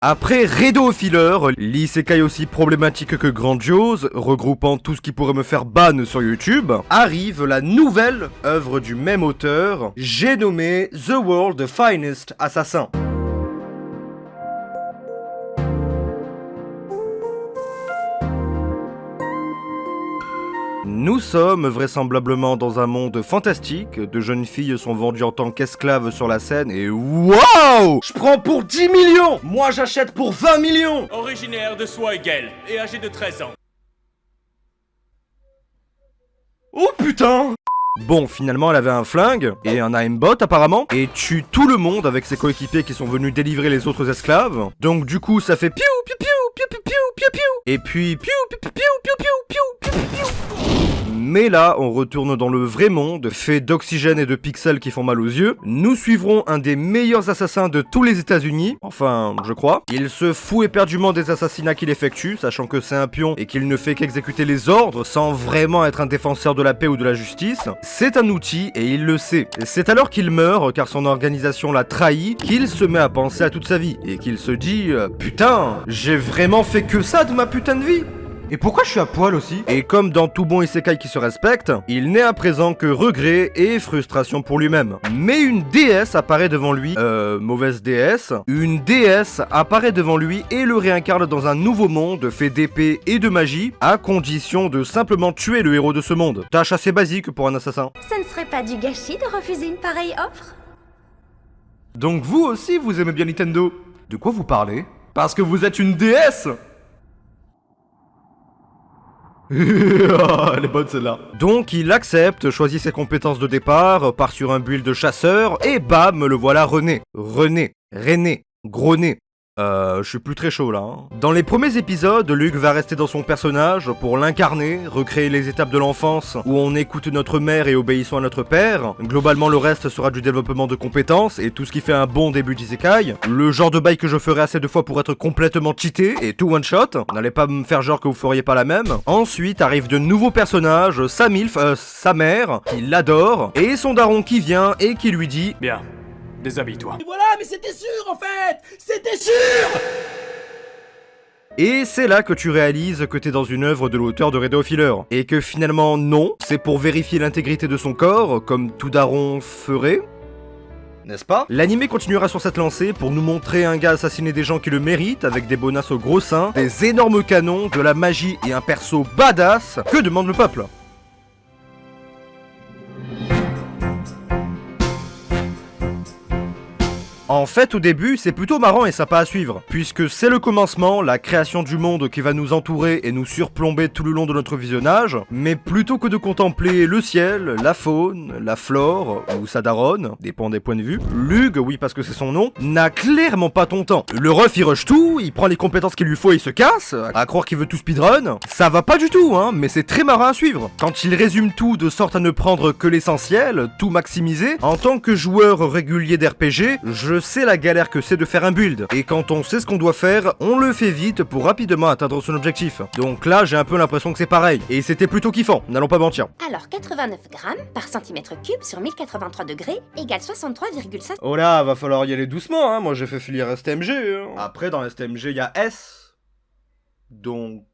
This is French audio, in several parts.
Après Redo Filler, l'isekai aussi problématique que grandiose, regroupant tout ce qui pourrait me faire ban sur YouTube, arrive la nouvelle œuvre du même auteur, j'ai nommé The World Finest Assassin. Nous sommes vraisemblablement dans un monde fantastique, de jeunes filles sont vendues en tant qu'esclaves sur la scène et WOW Je prends pour 10 millions Moi j'achète pour 20 millions Originaire de Swigel et âgé de 13 ans. Oh putain Bon, finalement, elle avait un flingue et un aimbot apparemment, et tue tout le monde avec ses coéquipiers qui sont venus délivrer les autres esclaves. Donc du coup, ça fait piou piou piou piou piou piou piou piou et puis piou piou piou piou piou piou piou piou mais là, on retourne dans le vrai monde, fait d'oxygène et de pixels qui font mal aux yeux. Nous suivrons un des meilleurs assassins de tous les États-Unis, enfin, je crois. Il se fout éperdument des assassinats qu'il effectue, sachant que c'est un pion et qu'il ne fait qu'exécuter les ordres sans vraiment être un défenseur de la paix ou de la justice. C'est un outil et il le sait. C'est alors qu'il meurt, car son organisation l'a trahi, qu'il se met à penser à toute sa vie et qu'il se dit euh, Putain, j'ai vraiment fait que ça de ma putain de vie et pourquoi je suis à poil aussi Et comme dans tout bon isekai qui se respecte, il n'est à présent que regret et frustration pour lui-même. Mais une déesse apparaît devant lui, euh, mauvaise déesse, une déesse apparaît devant lui et le réincarne dans un nouveau monde fait d'épée et de magie, à condition de simplement tuer le héros de ce monde. Tâche assez basique pour un assassin. Ça ne serait pas du gâchis de refuser une pareille offre? Donc vous aussi vous aimez bien Nintendo? De quoi vous parlez? Parce que vous êtes une déesse Elle est bonne celle-là. Donc il accepte, choisit ses compétences de départ, part sur un build de chasseur, et bam, le voilà René. René. René. Gros nez. Euh, je suis plus très chaud là. Hein. Dans les premiers épisodes, Luc va rester dans son personnage pour l'incarner, recréer les étapes de l'enfance où on écoute notre mère et obéissons à notre père. Globalement, le reste sera du développement de compétences et tout ce qui fait un bon début d'isekai. Le genre de bail que je ferai assez de fois pour être complètement cheaté et tout one shot. N'allez pas me faire genre que vous feriez pas la même. Ensuite arrivent de nouveaux personnages, sa milf, euh, sa mère, qui l'adore, et son daron qui vient et qui lui dit Bien, déshabille-toi. Voilà, mais c'était sûr en fait C'était sûr Et c'est là que tu réalises que t'es dans une œuvre de l'auteur de Radio Filler. Et que finalement, non, c'est pour vérifier l'intégrité de son corps, comme tout daron ferait. N'est-ce pas? L'anime continuera sur cette lancée pour nous montrer un gars assassiner des gens qui le méritent, avec des bonasses au gros seins, des énormes canons, de la magie et un perso badass. Que demande le peuple? En fait, au début, c'est plutôt marrant et sympa à suivre, puisque c'est le commencement, la création du monde qui va nous entourer et nous surplomber tout le long de notre visionnage, mais plutôt que de contempler le ciel, la faune, la flore, ou sa daronne, dépend des points de vue, Lug, oui parce que c'est son nom, n'a clairement pas ton temps. Le ref il rush tout, il prend les compétences qu'il lui faut et il se casse, à croire qu'il veut tout speedrun, ça va pas du tout, hein, mais c'est très marrant à suivre. Quand il résume tout de sorte à ne prendre que l'essentiel, tout maximiser, en tant que joueur régulier d'RPG, je c'est la galère que c'est de faire un build. Et quand on sait ce qu'on doit faire, on le fait vite pour rapidement atteindre son objectif. Donc là, j'ai un peu l'impression que c'est pareil. Et c'était plutôt kiffant, n'allons pas mentir. Alors 89 grammes par centimètre cube sur 1083 degrés égale 63,5... Oh là, va falloir y aller doucement, hein. Moi j'ai fait filer STMG. Hein. Après, dans STMG, il y a S. Donc...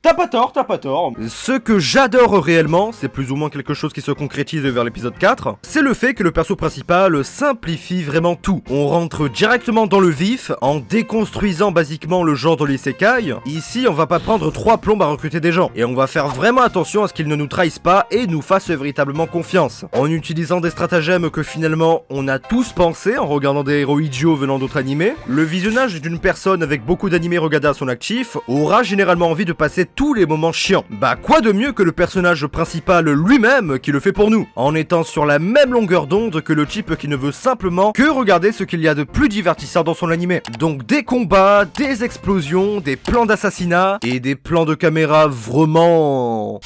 T'as pas tort, t'as pas tort. Ce que j'adore réellement, c'est plus ou moins quelque chose qui se concrétise vers l'épisode 4, c'est le fait que le perso principal simplifie vraiment tout. On rentre directement dans le vif, en déconstruisant basiquement le genre de l'isekai. Ici, on va pas prendre trois plombes à recruter des gens, et on va faire vraiment attention à ce qu'ils ne nous trahissent pas et nous fassent véritablement confiance. En utilisant des stratagèmes que finalement on a tous pensé en regardant des héros idiots venant d'autres animés, le visionnage d'une personne avec beaucoup d'animés regardés à son actif aura généralement envie de passer tous les moments chiants. Bah quoi de mieux que le personnage principal lui-même qui le fait pour nous, en étant sur la même longueur d'onde que le type qui ne veut simplement que regarder ce qu'il y a de plus divertissant dans son animé. Donc des combats, des explosions, des plans d'assassinat et des plans de caméra vraiment...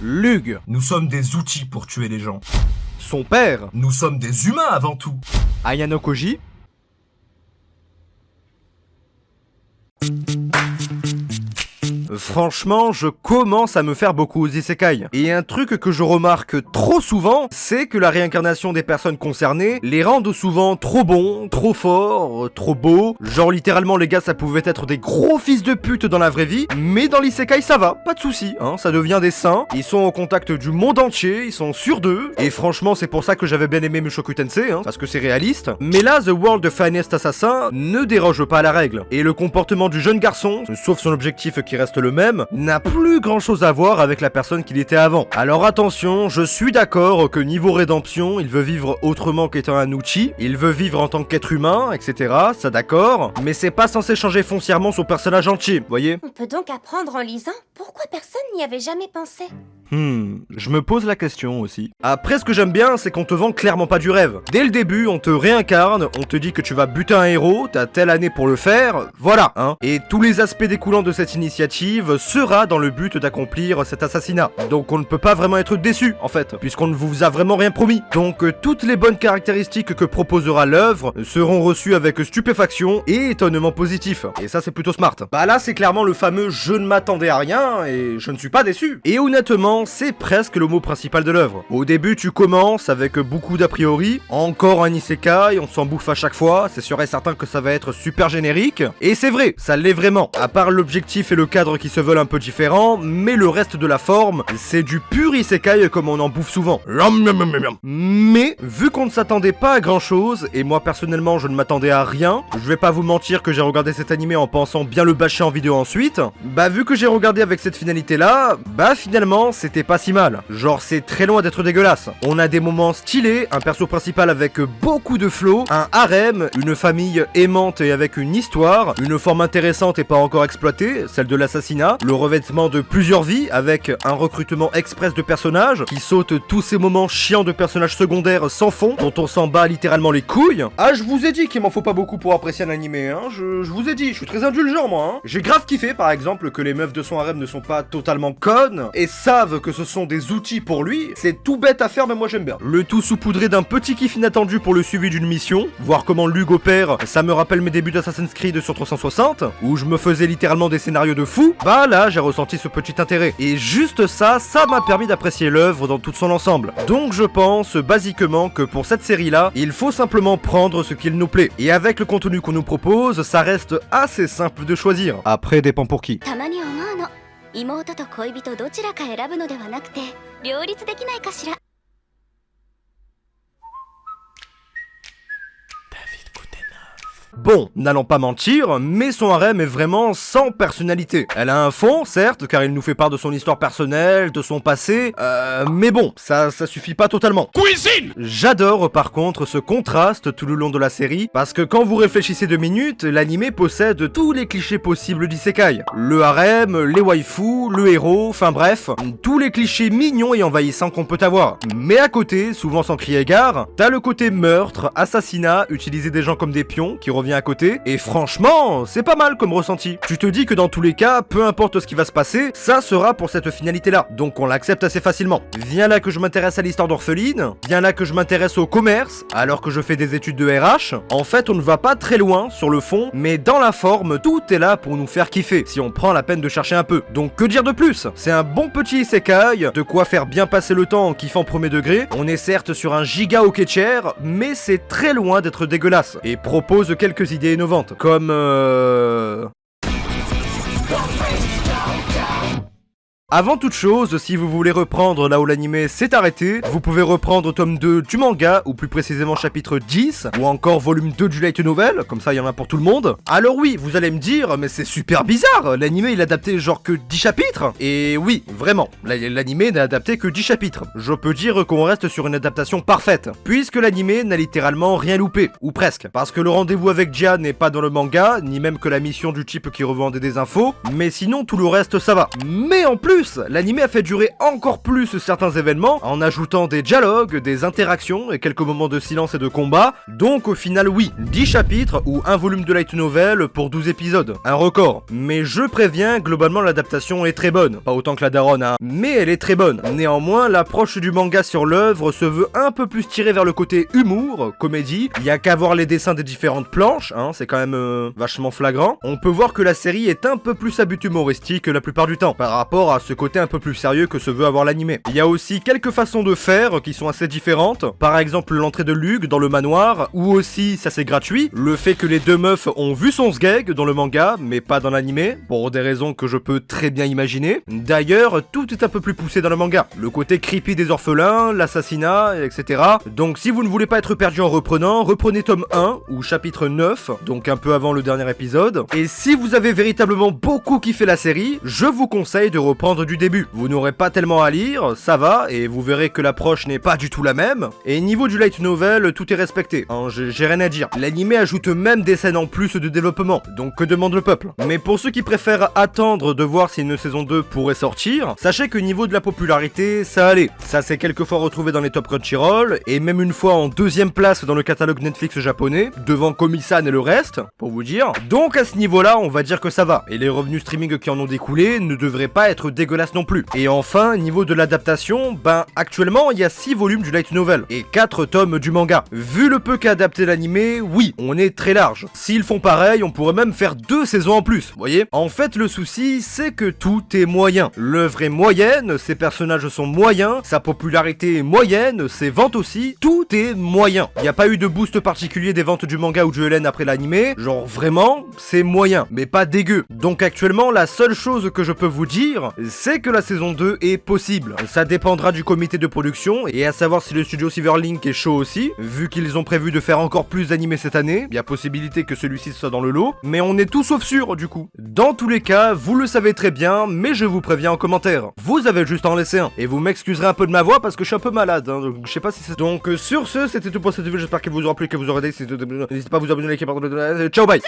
Lug. Nous sommes des outils pour tuer les gens. Son père. Nous sommes des humains avant tout. Ayano Koji. Franchement, je commence à me faire beaucoup aux isekai. Et un truc que je remarque trop souvent, c'est que la réincarnation des personnes concernées les rendent souvent trop bons, trop forts, euh, trop beaux. Genre littéralement les gars, ça pouvait être des gros fils de pute dans la vraie vie, mais dans l'isekai ça va, pas de souci, hein, ça devient des saints. Ils sont au contact du monde entier, ils sont sûrs d'eux. Et franchement, c'est pour ça que j'avais bien aimé Mushoku Tensei, hein, parce que c'est réaliste. Mais là, The World Finest Assassin ne déroge pas à la règle. Et le comportement du jeune garçon, sauf son objectif qui reste le même, n'a plus grand chose à voir avec la personne qu'il était avant. Alors attention, je suis d'accord que niveau rédemption, il veut vivre autrement qu'étant un Uchi, il veut vivre en tant qu'être humain, etc. Ça d'accord, mais c'est pas censé changer foncièrement son personnage entier, voyez? On peut donc apprendre en lisant pourquoi personne n'y avait jamais pensé. Hmm, je me pose la question aussi. Après, ce que j'aime bien, c'est qu'on te vend clairement pas du rêve. Dès le début, on te réincarne, on te dit que tu vas buter un héros, t'as telle année pour le faire, voilà, hein. Et tous les aspects découlant de cette initiative sera dans le but d'accomplir cet assassinat. Donc on ne peut pas vraiment être déçu, en fait, puisqu'on ne vous a vraiment rien promis. Donc euh, toutes les bonnes caractéristiques que proposera l'œuvre seront reçues avec stupéfaction et étonnement positif. Et ça, c'est plutôt smart. Bah là, c'est clairement le fameux je ne m'attendais à rien et je ne suis pas déçu. Et honnêtement, c'est presque le mot principal de l'œuvre. Au début, tu commences avec beaucoup d'a priori, encore un isekai, on s'en bouffe à chaque fois, c'est sûr et certain que ça va être super générique, et c'est vrai, ça l'est vraiment, à part l'objectif et le cadre qui se veulent un peu différents, mais le reste de la forme, c'est du pur isekai comme on en bouffe souvent. Mais, vu qu'on ne s'attendait pas à grand chose, et moi personnellement je ne m'attendais à rien, je vais pas vous mentir que j'ai regardé cet animé en pensant bien le bâcher en vidéo ensuite, bah vu que j'ai regardé avec cette finalité là, bah finalement pas si mal. Genre c'est très loin d'être dégueulasse. On a des moments stylés, un perso principal avec beaucoup de flow, un harem, une famille aimante et avec une histoire, une forme intéressante et pas encore exploitée, celle de l'assassinat, le revêtement de plusieurs vies avec un recrutement express de personnages qui saute tous ces moments chiants de personnages secondaires sans fond dont on s'en bat littéralement les couilles. Ah je vous ai dit qu'il m'en faut pas beaucoup pour apprécier un animé, hein, je, je vous ai dit, je suis très indulgent moi, hein. J'ai grave kiffé par exemple que les meufs de son harem ne sont pas totalement connes et savent que ce sont des outils pour lui, c'est tout bête à faire mais moi j'aime bien. Le tout saupoudré d'un petit kiff inattendu pour le suivi d'une mission, voir comment Lug opère, ça me rappelle mes débuts d'Assassin's Creed sur 360, où je me faisais littéralement des scénarios de fou, bah là j'ai ressenti ce petit intérêt. Et juste ça, ça m'a permis d'apprécier l'œuvre dans tout son ensemble. Donc je pense basiquement que pour cette série là, il faut simplement prendre ce qu'il nous plaît. Et avec le contenu qu'on nous propose, ça reste assez simple de choisir. Après dépend pour qui. 妹と恋人どちらか選ぶのではなくて両立できないかしら。Bon, n'allons pas mentir, mais son harem est vraiment sans personnalité. Elle a un fond, certes, car il nous fait part de son histoire personnelle, de son passé, euh, mais bon, ça, ça suffit pas totalement. Cuisine J'adore par contre ce contraste tout le long de la série, parce que quand vous réfléchissez deux minutes, l'anime possède tous les clichés possibles d'isekai. Le harem, les waifus, le héros, enfin bref, tous les clichés mignons et envahissants qu'on peut avoir. Mais à côté, souvent sans crier gare, t'as le côté meurtre, assassinat, utiliser des gens comme des pions, qui revient à côté, et franchement, c'est pas mal comme ressenti. Tu te dis que dans tous les cas, peu importe ce qui va se passer, ça sera pour cette finalité-là, donc on l'accepte assez facilement. Viens là que je m'intéresse à l'histoire d'orpheline, viens là que je m'intéresse au commerce, alors que je fais des études de RH, en fait on ne va pas très loin sur le fond, mais dans la forme, tout est là pour nous faire kiffer, si on prend la peine de chercher un peu. Donc que dire de plus? C'est un bon petit isekai, de quoi faire bien passer le temps en kiffant premier degré, on est certes sur un giga hockey chair, mais c'est très loin d'être dégueulasse, et propose quelques idées innovantes, comme euh... Avant toute chose, si vous voulez reprendre là où l'anime s'est arrêté, vous pouvez reprendre tome 2 du manga, ou plus précisément chapitre 10, ou encore volume 2 du light novel, comme ça il y en a pour tout le monde. Alors oui, vous allez me dire, mais c'est super bizarre, l'anime il a adapté genre que 10 chapitres Et oui, vraiment, l'anime n'a adapté que 10 chapitres. Je peux dire qu'on reste sur une adaptation parfaite, puisque l'anime n'a littéralement rien loupé, ou presque, parce que le rendez-vous avec Dia n'est pas dans le manga, ni même que la mission du type qui revendait des infos, mais sinon tout le reste ça va. Mais en plus, l'anime a fait durer encore plus certains événements en ajoutant des dialogues, des interactions et quelques moments de silence et de combat. Donc au final oui, 10 chapitres ou un volume de light novel pour 12 épisodes. Un record. Mais je préviens, globalement l'adaptation est très bonne. Pas autant que la daronne, hein. Mais elle est très bonne. Néanmoins, l'approche du manga sur l'œuvre se veut un peu plus tirée vers le côté humour, comédie. Il y a qu'à voir les dessins des différentes planches, hein, c'est quand même euh, vachement flagrant. On peut voir que la série est un peu plus à but humoristique la plupart du temps, par rapport à ce côté un peu plus sérieux que se veut avoir l'animé. Il y a aussi quelques façons de faire qui sont assez différentes. Par exemple, l'entrée de Luke dans le manoir, ou aussi, ça c'est gratuit, le fait que les deux meufs ont vu son sgeg dans le manga, mais pas dans l'animé, pour des raisons que je peux très bien imaginer. D'ailleurs, tout est un peu plus poussé dans le manga. Le côté creepy des orphelins, l'assassinat, etc. Donc si vous ne voulez pas être perdu en reprenant, reprenez tome 1, ou chapitre 9, donc un peu avant le dernier épisode. Et si vous avez véritablement beaucoup kiffé la série, je vous conseille de reprendre du début. Vous n'aurez pas tellement à lire, ça va, et vous verrez que l'approche n'est pas du tout la même. Et niveau du light novel, tout est respecté, hein, j'ai rien à dire. L'anime ajoute même des scènes en plus de développement, donc que demande le peuple? Mais pour ceux qui préfèrent attendre de voir si une saison 2 pourrait sortir, sachez que niveau de la popularité, ça allait. Ça s'est quelquefois retrouvé dans les top Crunchyroll, et même une fois en deuxième place dans le catalogue Netflix japonais, devant Komi-san et le reste, pour vous dire. Donc à ce niveau-là, on va dire que ça va, et les revenus streaming qui en ont découlé ne devraient pas être non plus. Et enfin, niveau de l'adaptation, ben actuellement il y a 6 volumes du light novel, et 4 tomes du manga. Vu le peu qu'a adapté l'animé, oui, on est très large. S'ils font pareil, on pourrait même faire deux saisons en plus, voyez En fait, le souci, c'est que tout est moyen. L'œuvre est moyenne, ses personnages sont moyens, sa popularité est moyenne, ses ventes aussi, tout est moyen. Il n'y a pas eu de boost particulier des ventes du manga ou du LN après l'animé, genre vraiment, c'est moyen, mais pas dégueu. Donc actuellement, la seule chose que je peux vous dire, c'est que la saison 2 est possible. Ça dépendra du comité de production, et à savoir si le studio Silverlink est chaud aussi, vu qu'ils ont prévu de faire encore plus d'animés cette année, il y a possibilité que celui-ci soit dans le lot, mais on est tout sauf sûr du coup. Dans tous les cas, vous le savez très bien, mais je vous préviens en commentaire. Vous avez juste à en laisser un, et vous m'excuserez un peu de ma voix parce que je suis un peu malade, hein, donc je sais pas si c'est... Donc euh, sur ce, c'était tout pour cette vidéo, j'espère qu'elle vous aura plu, que vous aurez aidé, n'hésitez pas à vous abonner, liker, partager, ciao bye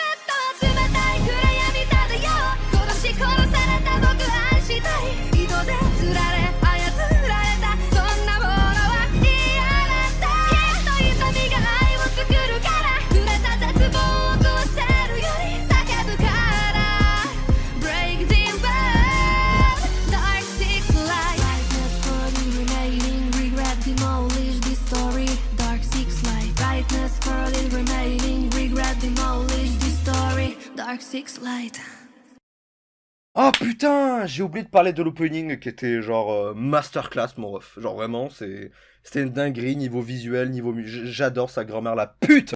Oh putain, j'ai oublié de parler de l'opening qui était genre euh, masterclass mon ref. Genre vraiment, c'est c'était une dinguerie niveau visuel, niveau j'adore sa grand-mère la pute.